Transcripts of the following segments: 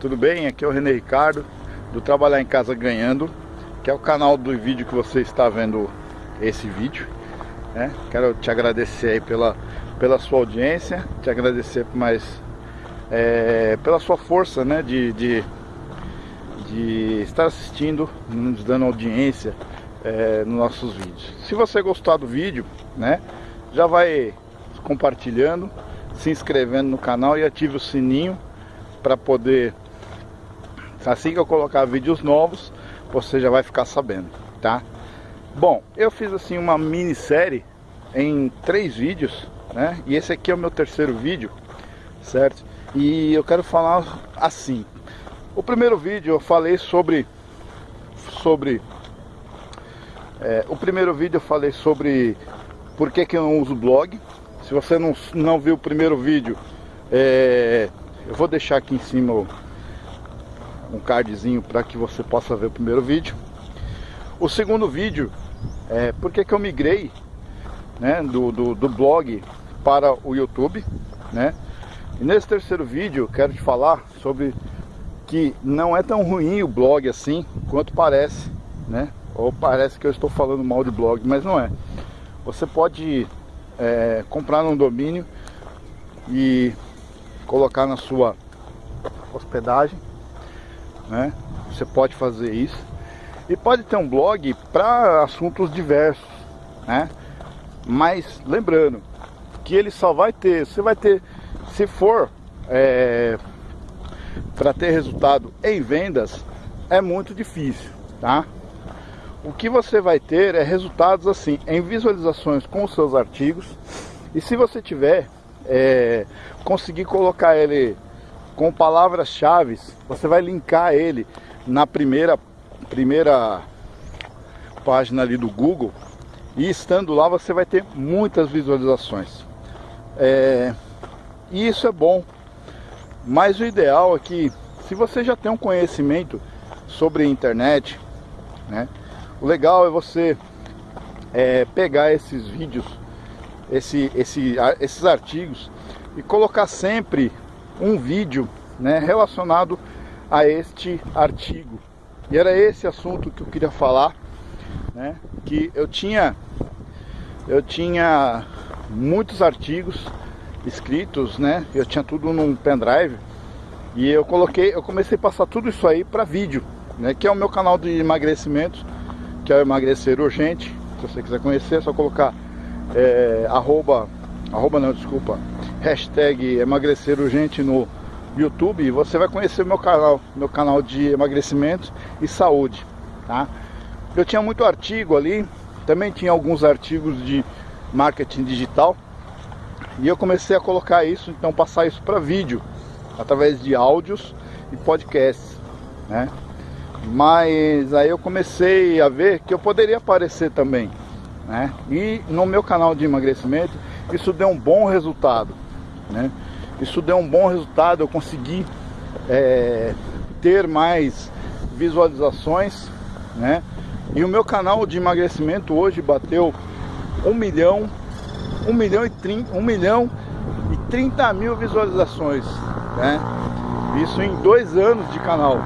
tudo bem? Aqui é o René Ricardo do Trabalhar em Casa Ganhando que é o canal do vídeo que você está vendo esse vídeo né? Quero te agradecer aí pela, pela sua audiência te agradecer mais é, pela sua força né? de, de, de estar assistindo, nos dando audiência é, nos nossos vídeos se você gostar do vídeo né? já vai compartilhando se inscrevendo no canal e ative o sininho para poder assim que eu colocar vídeos novos você já vai ficar sabendo tá? Bom eu fiz assim uma minissérie em três vídeos né? E esse aqui é o meu terceiro vídeo certo? E eu quero falar assim. O primeiro vídeo eu falei sobre sobre é, o primeiro vídeo eu falei sobre por que, que eu não uso blog. Se você não, não viu o primeiro vídeo, é, eu vou deixar aqui em cima um cardzinho para que você possa ver o primeiro vídeo. O segundo vídeo é por que, eu migrei né, do, do, do blog para o YouTube. Né? E nesse terceiro vídeo quero te falar sobre que não é tão ruim o blog assim quanto parece, né? Ou parece que eu estou falando mal de blog, mas não é. Você pode é, comprar um domínio e colocar na sua hospedagem, né? Você pode fazer isso e pode ter um blog para assuntos diversos, né? Mas lembrando que ele só vai ter, você vai ter, se for é, para ter resultado em vendas, é muito difícil, tá? o que você vai ter é resultados assim em visualizações com os seus artigos e se você tiver é, conseguir colocar ele com palavras-chave, você vai linkar ele na primeira primeira página ali do Google e estando lá você vai ter muitas visualizações. É, e isso é bom, mas o ideal é que se você já tem um conhecimento sobre a internet, né, o legal é você é, pegar esses vídeos, esse, esse, esses artigos e colocar sempre um vídeo né, relacionado a este artigo. E era esse assunto que eu queria falar, né, que eu tinha, eu tinha muitos artigos escritos, né, eu tinha tudo num pendrive e eu coloquei, eu comecei a passar tudo isso aí para vídeo, né, que é o meu canal de emagrecimento que é o emagrecer urgente. Se você quiser conhecer, é só colocar é, arroba, arroba não, desculpa, hashtag emagrecer urgente no YouTube e você vai conhecer meu canal, meu canal de emagrecimento e saúde, tá? Eu tinha muito artigo ali, também tinha alguns artigos de marketing digital e eu comecei a colocar isso, então passar isso para vídeo através de áudios e podcasts, né? Mas aí eu comecei a ver que eu poderia aparecer também. Né? E no meu canal de emagrecimento, isso deu um bom resultado. Né? Isso deu um bom resultado, eu consegui é, ter mais visualizações. Né? E o meu canal de emagrecimento hoje bateu 1 milhão, 1 milhão e 30, 1 milhão e 30 mil visualizações. Né? Isso em dois anos de canal.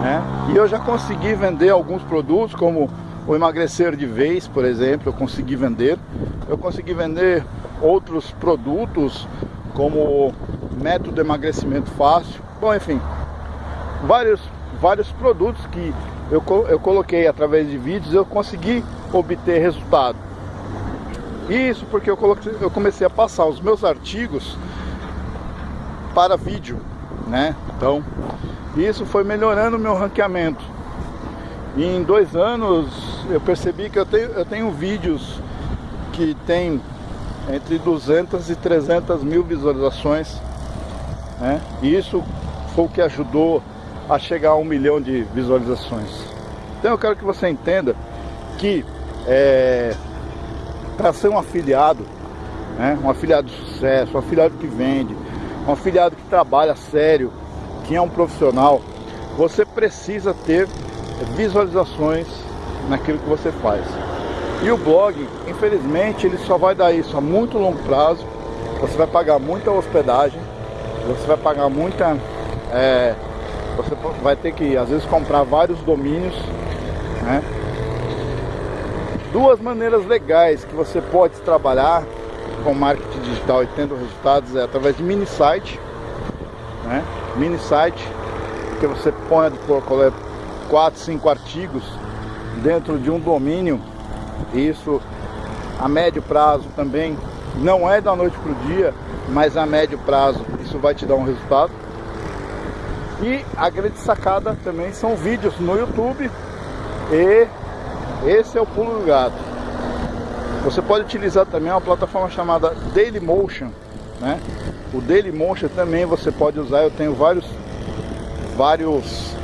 Né? E eu já consegui vender alguns produtos, como o emagrecer de vez, por exemplo, eu consegui vender. Eu consegui vender outros produtos, como método de emagrecimento fácil. Bom, enfim, vários, vários produtos que eu, eu coloquei através de vídeos, eu consegui obter resultado. Isso porque eu, coloquei, eu comecei a passar os meus artigos para vídeo, né? Então, isso foi melhorando o meu ranqueamento. E em dois anos eu percebi que eu tenho, eu tenho vídeos que tem entre 200 e 300 mil visualizações. Né? E isso foi o que ajudou a chegar a um milhão de visualizações. Então eu quero que você entenda que é, para ser um afiliado, né? um afiliado de sucesso, um afiliado que vende, um afiliado que trabalha sério, quem é um profissional, você precisa ter visualizações naquilo que você faz. E o blog, infelizmente, ele só vai dar isso a muito longo prazo. Você vai pagar muita hospedagem, você vai pagar muita é, você vai ter que às vezes comprar vários domínios, né? Duas maneiras legais que você pode trabalhar com marketing digital e tendo resultados é através de mini site, né? Mini site que você colocar quatro, cinco artigos dentro de um domínio. Isso a médio prazo também não é da noite para o dia, mas a médio prazo isso vai te dar um resultado. E a grande sacada também são vídeos no YouTube e esse é o pulo do gato. Você pode utilizar também uma plataforma chamada Dailymotion, né? O Dailymotion também você pode usar. Eu tenho vários, vários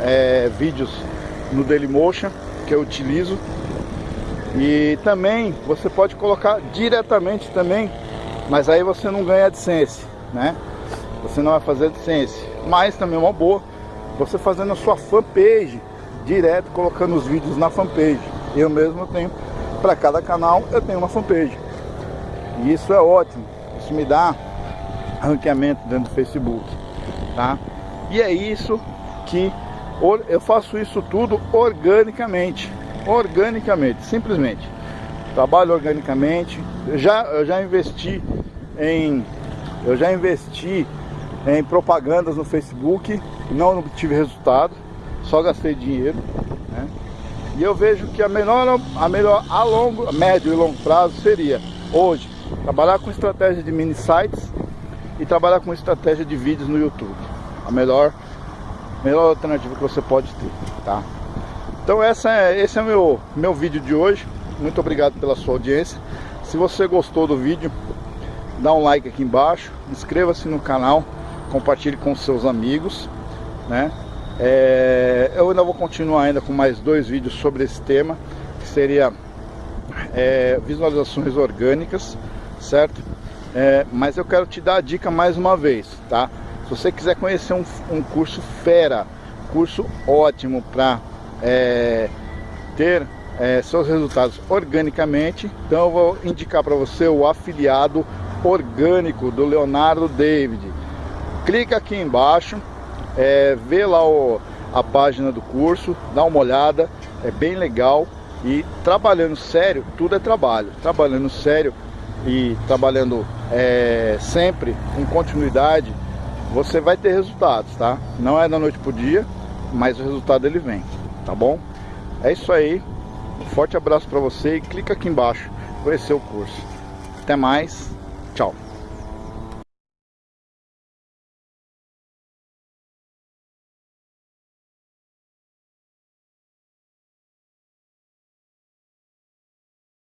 é, vídeos no Dailymotion que eu utilizo. E também você pode colocar diretamente também, mas aí você não ganha AdSense, né? Você não vai fazer AdSense, mas também é uma boa você fazendo a sua fanpage direto colocando os vídeos na fanpage. Eu mesmo tenho, para cada canal eu tenho uma fanpage. E isso é ótimo. Isso me dá ranqueamento dentro do Facebook, tá? E é isso que eu faço isso tudo organicamente, organicamente, simplesmente. Trabalho organicamente. Eu já eu já investi em eu já investi em propagandas no Facebook, não tive resultado só gastei dinheiro. Né? E eu vejo que a melhor, a melhor a longo, a médio e longo prazo seria hoje trabalhar com estratégia de mini sites e trabalhar com estratégia de vídeos no YouTube. A melhor, melhor alternativa que você pode ter, tá? Então essa é, esse é o meu, meu vídeo de hoje. Muito obrigado pela sua audiência. Se você gostou do vídeo, dá um like aqui embaixo, inscreva-se no canal, compartilhe com seus amigos, né? É, eu ainda vou continuar ainda com mais dois vídeos sobre esse tema, que seria é, visualizações orgânicas, certo? É, mas eu quero te dar a dica mais uma vez, tá? Se você quiser conhecer um, um curso fera, curso ótimo para é, ter é, seus resultados organicamente, então eu vou indicar para você o afiliado orgânico do Leonardo David. Clica aqui embaixo é, vê lá o, a página do curso, dá uma olhada, é bem legal. E trabalhando sério, tudo é trabalho. Trabalhando sério e trabalhando é, sempre com continuidade, você vai ter resultados, tá? Não é da noite pro dia, mas o resultado ele vem, tá bom? É isso aí. Um forte abraço para você e clica aqui embaixo conhecer o curso. Até mais.